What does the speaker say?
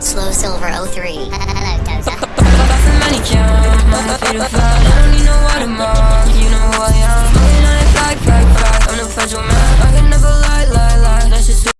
Slow Silver 03.